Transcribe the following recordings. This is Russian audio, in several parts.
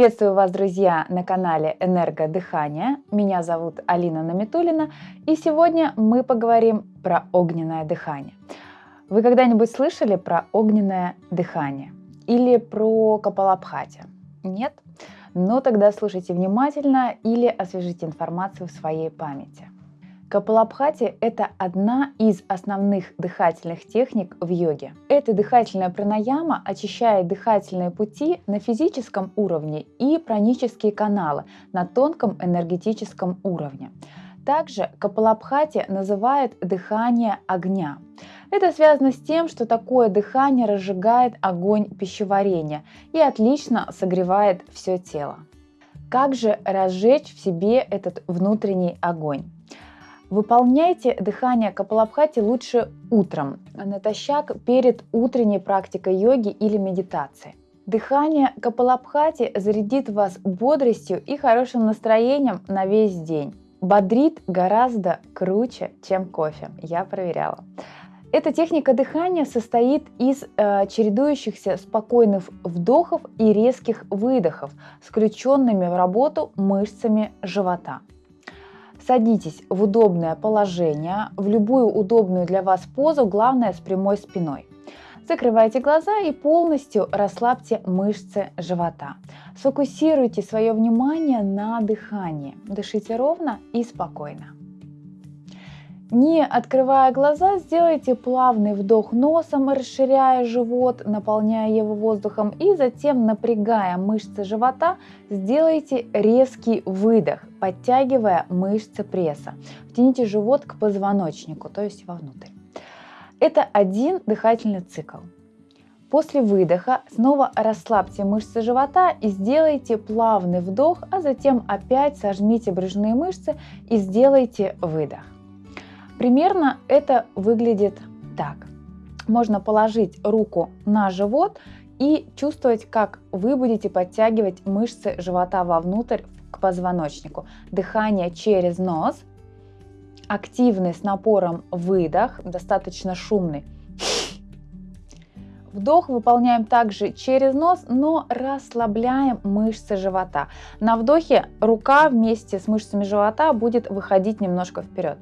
Приветствую вас, друзья, на канале Энергодыхание. Меня зовут Алина Наметулина, и сегодня мы поговорим про огненное дыхание. Вы когда-нибудь слышали про огненное дыхание или про Капалабхати? Нет? Но тогда слушайте внимательно или освежите информацию в своей памяти. Капалабхати – это одна из основных дыхательных техник в йоге. Эта дыхательная пранаяма очищает дыхательные пути на физическом уровне и пранические каналы на тонком энергетическом уровне. Также Капалабхати называют дыхание огня. Это связано с тем, что такое дыхание разжигает огонь пищеварения и отлично согревает все тело. Как же разжечь в себе этот внутренний огонь? Выполняйте дыхание Капалабхати лучше утром, натощак перед утренней практикой йоги или медитации. Дыхание Капалабхати зарядит вас бодростью и хорошим настроением на весь день. Бодрит гораздо круче, чем кофе, я проверяла. Эта техника дыхания состоит из э, чередующихся спокойных вдохов и резких выдохов с включенными в работу мышцами живота. Садитесь в удобное положение, в любую удобную для вас позу, главное с прямой спиной. Закрывайте глаза и полностью расслабьте мышцы живота. Сфокусируйте свое внимание на дыхании. Дышите ровно и спокойно. Не открывая глаза, сделайте плавный вдох носом, расширяя живот, наполняя его воздухом и затем, напрягая мышцы живота, сделайте резкий выдох, подтягивая мышцы пресса. Втяните живот к позвоночнику, то есть вовнутрь. Это один дыхательный цикл. После выдоха снова расслабьте мышцы живота и сделайте плавный вдох, а затем опять сожмите брюшные мышцы и сделайте выдох. Примерно это выглядит так. Можно положить руку на живот и чувствовать, как вы будете подтягивать мышцы живота вовнутрь к позвоночнику. Дыхание через нос, активный с напором выдох, достаточно шумный. Вдох выполняем также через нос, но расслабляем мышцы живота. На вдохе рука вместе с мышцами живота будет выходить немножко вперед.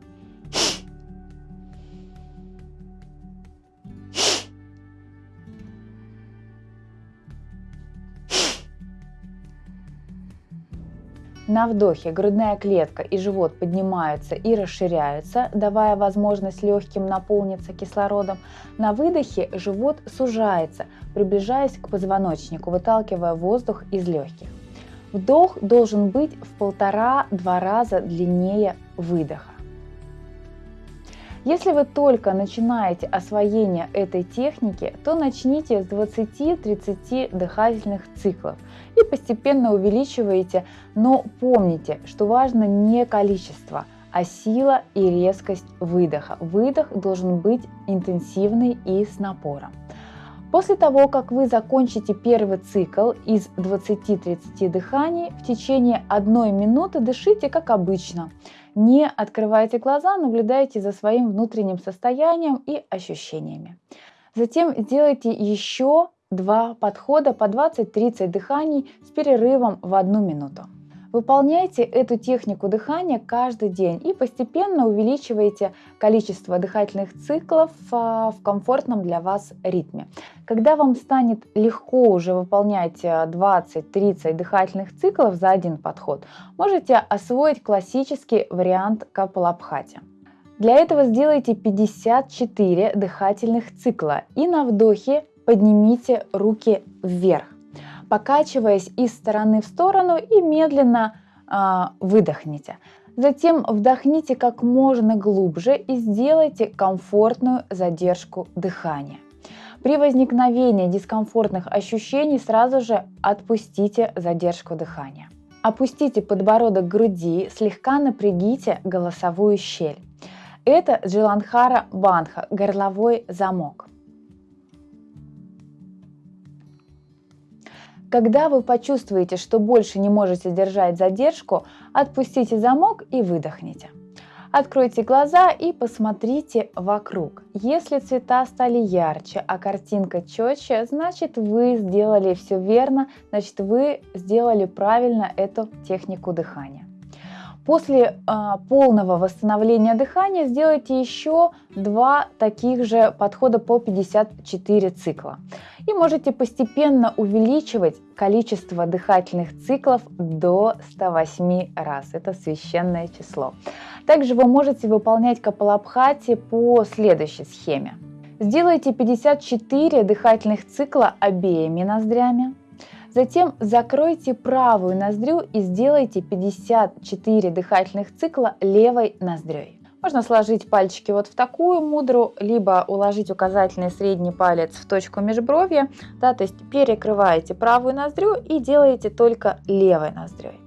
На вдохе грудная клетка и живот поднимаются и расширяются, давая возможность легким наполниться кислородом. На выдохе живот сужается, приближаясь к позвоночнику, выталкивая воздух из легких. Вдох должен быть в полтора-два раза длиннее выдоха. Если вы только начинаете освоение этой техники, то начните с 20-30 дыхательных циклов и постепенно увеличивайте, но помните, что важно не количество, а сила и резкость выдоха. Выдох должен быть интенсивный и с напором. После того, как вы закончите первый цикл из 20-30 дыханий, в течение одной минуты дышите как обычно. Не открывайте глаза, наблюдайте за своим внутренним состоянием и ощущениями. Затем сделайте еще два подхода по 20-30 дыханий с перерывом в одну минуту. Выполняйте эту технику дыхания каждый день и постепенно увеличивайте количество дыхательных циклов а, в комфортном для вас ритме. Когда вам станет легко уже выполнять 20-30 дыхательных циклов за один подход, можете освоить классический вариант Капалабхати. Для этого сделайте 54 дыхательных цикла и на вдохе поднимите руки вверх покачиваясь из стороны в сторону и медленно э, выдохните. Затем вдохните как можно глубже и сделайте комфортную задержку дыхания. При возникновении дискомфортных ощущений сразу же отпустите задержку дыхания. Опустите подбородок груди, слегка напрягите голосовую щель. Это Джиланхара Банха, горловой замок. Когда вы почувствуете, что больше не можете держать задержку, отпустите замок и выдохните. Откройте глаза и посмотрите вокруг. Если цвета стали ярче, а картинка четче, значит вы сделали все верно, значит вы сделали правильно эту технику дыхания. После э, полного восстановления дыхания сделайте еще два таких же подхода по 54 цикла. И можете постепенно увеличивать количество дыхательных циклов до 108 раз. Это священное число. Также вы можете выполнять капалабхати по следующей схеме. Сделайте 54 дыхательных цикла обеими ноздрями. Затем закройте правую ноздрю и сделайте 54 дыхательных цикла левой ноздрёй. Можно сложить пальчики вот в такую мудру, либо уложить указательный средний палец в точку межбровья, да, то есть перекрываете правую ноздрю и делаете только левой ноздрёй.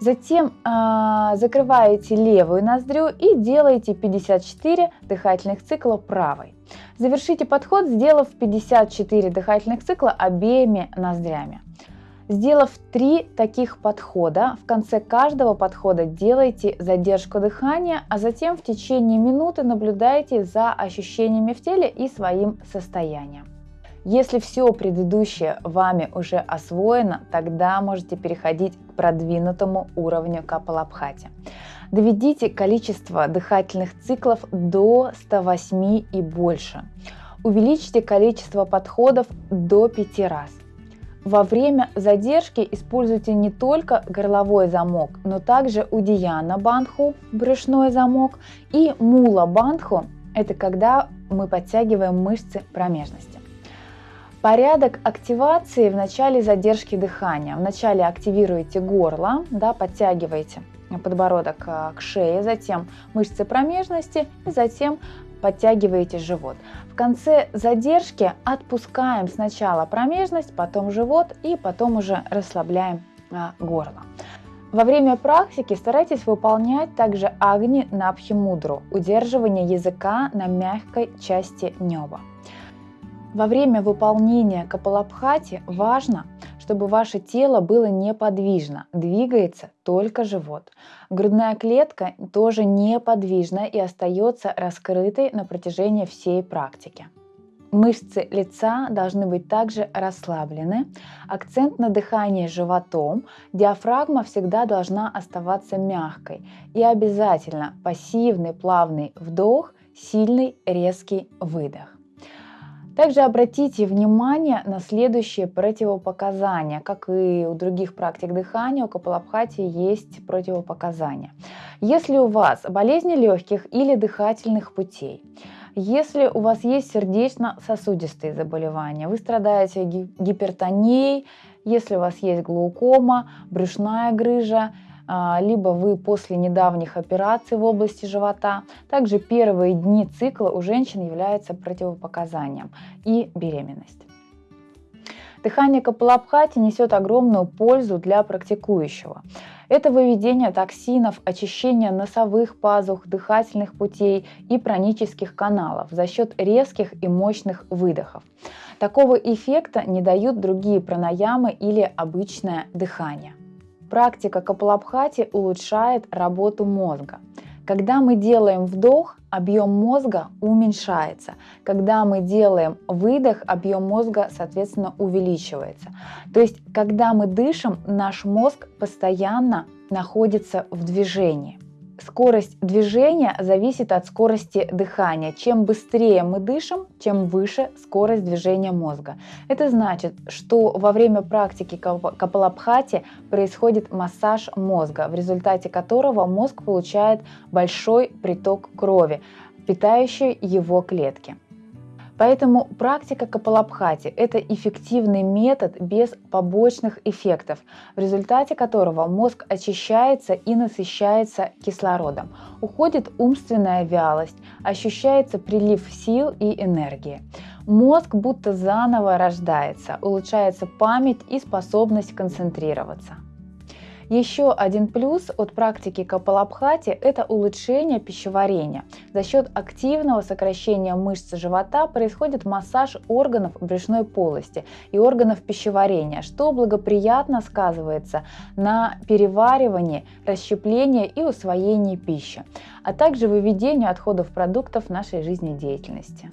Затем э, закрываете левую ноздрю и делаете 54 дыхательных цикла правой. Завершите подход, сделав 54 дыхательных цикла обеими ноздрями. Сделав три таких подхода, в конце каждого подхода делайте задержку дыхания, а затем в течение минуты наблюдайте за ощущениями в теле и своим состоянием. Если все предыдущее вами уже освоено, тогда можете переходить к продвинутому уровню капалабхати. Доведите количество дыхательных циклов до 108 и больше. Увеличьте количество подходов до 5 раз. Во время задержки используйте не только горловой замок, но также удияна бандху, брюшной замок, и мула бандху, это когда мы подтягиваем мышцы промежности. Порядок активации в начале задержки дыхания. Вначале активируете горло, да, подтягиваете подбородок э, к шее, затем мышцы промежности и затем подтягиваете живот. В конце задержки отпускаем сначала промежность, потом живот и потом уже расслабляем а, горло. Во время практики старайтесь выполнять также агни на абхимудру, удерживание языка на мягкой части неба. Во время выполнения капалабхати важно, чтобы ваше тело было неподвижно, двигается только живот. Грудная клетка тоже неподвижна и остается раскрытой на протяжении всей практики. Мышцы лица должны быть также расслаблены, акцент на дыхании животом, диафрагма всегда должна оставаться мягкой и обязательно пассивный плавный вдох, сильный резкий выдох. Также обратите внимание на следующие противопоказания. Как и у других практик дыхания, у капалабхати есть противопоказания. Если у вас болезни легких или дыхательных путей, если у вас есть сердечно-сосудистые заболевания, вы страдаете гипертонией, если у вас есть глаукома, брюшная грыжа, либо вы после недавних операций в области живота. Также первые дни цикла у женщин являются противопоказанием и беременность. Дыхание Капалабхати несет огромную пользу для практикующего. Это выведение токсинов, очищение носовых пазух, дыхательных путей и пранических каналов за счет резких и мощных выдохов. Такого эффекта не дают другие пранаямы или обычное дыхание. Практика Капалабхати улучшает работу мозга. Когда мы делаем вдох, объем мозга уменьшается. Когда мы делаем выдох, объем мозга, соответственно, увеличивается. То есть, когда мы дышим, наш мозг постоянно находится в движении. Скорость движения зависит от скорости дыхания. Чем быстрее мы дышим, тем выше скорость движения мозга. Это значит, что во время практики капалабхати происходит массаж мозга, в результате которого мозг получает большой приток крови, питающий его клетки. Поэтому практика Капалабхати – это эффективный метод без побочных эффектов, в результате которого мозг очищается и насыщается кислородом. Уходит умственная вялость, ощущается прилив сил и энергии. Мозг будто заново рождается, улучшается память и способность концентрироваться. Еще один плюс от практики Капалабхати – это улучшение пищеварения. За счет активного сокращения мышц живота происходит массаж органов брюшной полости и органов пищеварения, что благоприятно сказывается на переваривании, расщеплении и усвоении пищи, а также выведению отходов продуктов нашей жизнедеятельности.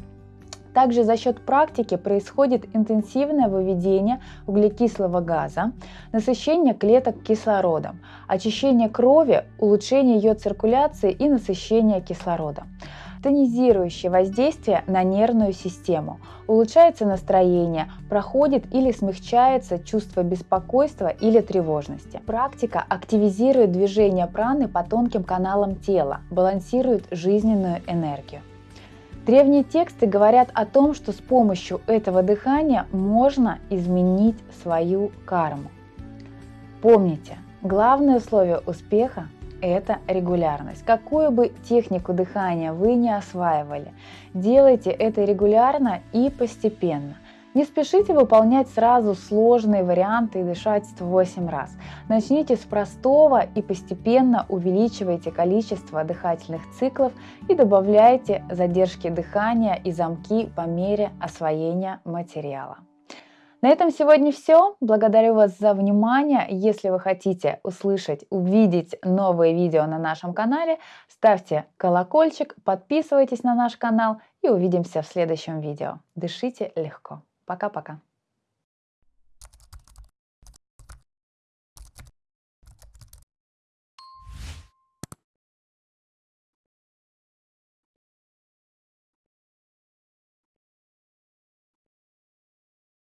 Также за счет практики происходит интенсивное выведение углекислого газа, насыщение клеток кислородом, очищение крови, улучшение ее циркуляции и насыщение кислородом тонизирующее воздействие на нервную систему. Улучшается настроение, проходит или смягчается чувство беспокойства или тревожности. Практика активизирует движение праны по тонким каналам тела, балансирует жизненную энергию. Древние тексты говорят о том, что с помощью этого дыхания можно изменить свою карму. Помните, главное условие успеха – это регулярность. Какую бы технику дыхания вы не осваивали, делайте это регулярно и постепенно. Не спешите выполнять сразу сложные варианты и дышать 8 раз. Начните с простого и постепенно увеличивайте количество дыхательных циклов и добавляйте задержки дыхания и замки по мере освоения материала. На этом сегодня все. Благодарю вас за внимание. Если вы хотите услышать, увидеть новые видео на нашем канале, ставьте колокольчик, подписывайтесь на наш канал и увидимся в следующем видео. Дышите легко. Пока-пока.